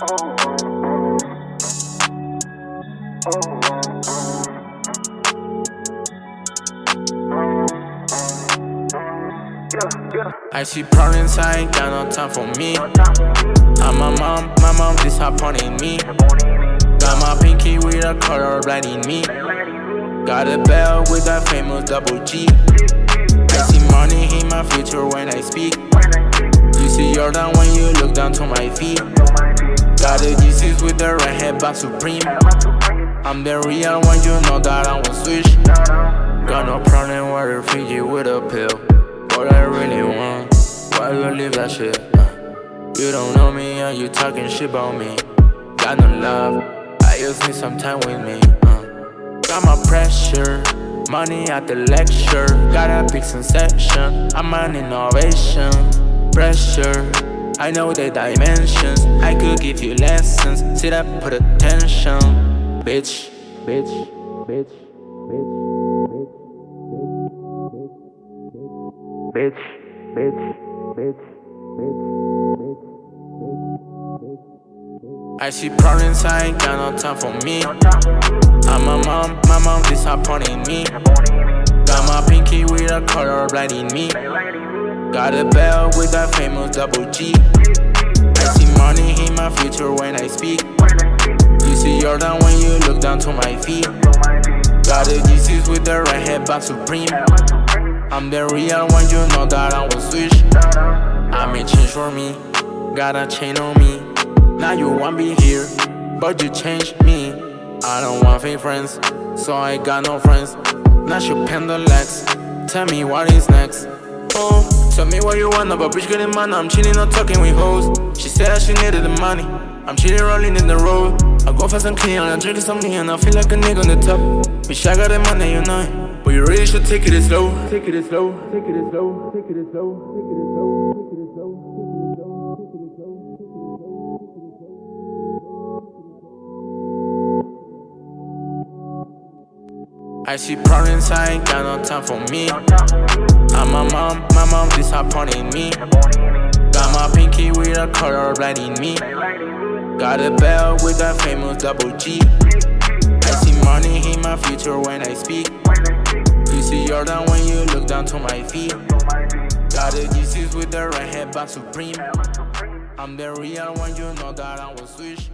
I see problems, I ain't got no time for me. I'm my mom, my mom disappointing me. Got my pinky with a color blinding me. Got a bell with that famous double G. I see money in my future when I speak. You see Jordan when you look down to my feet. Got the Jesus with the red head back supreme. I'm the real one, you know that I won't switch. Got no problem with a Fiji with a pill what I really want. Why you leave that shit? Uh, you don't know me and you talking shit about me. Got no love, I just need some time with me. Uh, got my pressure, money at the lecture. Got a big sensation, I'm an innovation. Pressure, I know the dimensions. I could give you lessons. Sit up, put attention. Bitch, bitch, bitch, bitch. bitch, bitch, bitch, bitch, I see problems, I ain't got no time for me. I'm my mom, my mom disappointing me. My pinky with a color blinding me. Got a bell with that famous double G. I see money in my future when I speak. You see Jordan when you look down to my feet. Got a Jesus with the red head back supreme. I'm the real one, you know that I will switch. I made change for me, got a chain on me. Now you want me here, but you changed me. I don't want fake friends, so I got no friends. Pen the legs, tell me what is next. Oh, tell me what you want, but bitch getting money. I'm chilling, not talking with hoes. She said that she needed the money. I'm chilling, rolling in the road. I go fast and clean, I'm drinking something, and I feel like a nigga on the top. Bitch, I got the money, you know it. But you really should take it slow Take it slow, take it slow, take it slow, take it slow. Take it slow. Take it slow. Take it slow. Take it slow. Take it slow. I see problems, I ain't got no time for me. I'm my mom, my mom disappointing me. Got my pinky with a color blinding me. Got a bell with that famous double G. I see money in my future when I speak. You see Jordan when you look down to my feet. Got the Jesus with the red head back supreme. I'm the real one, you know that I will switch.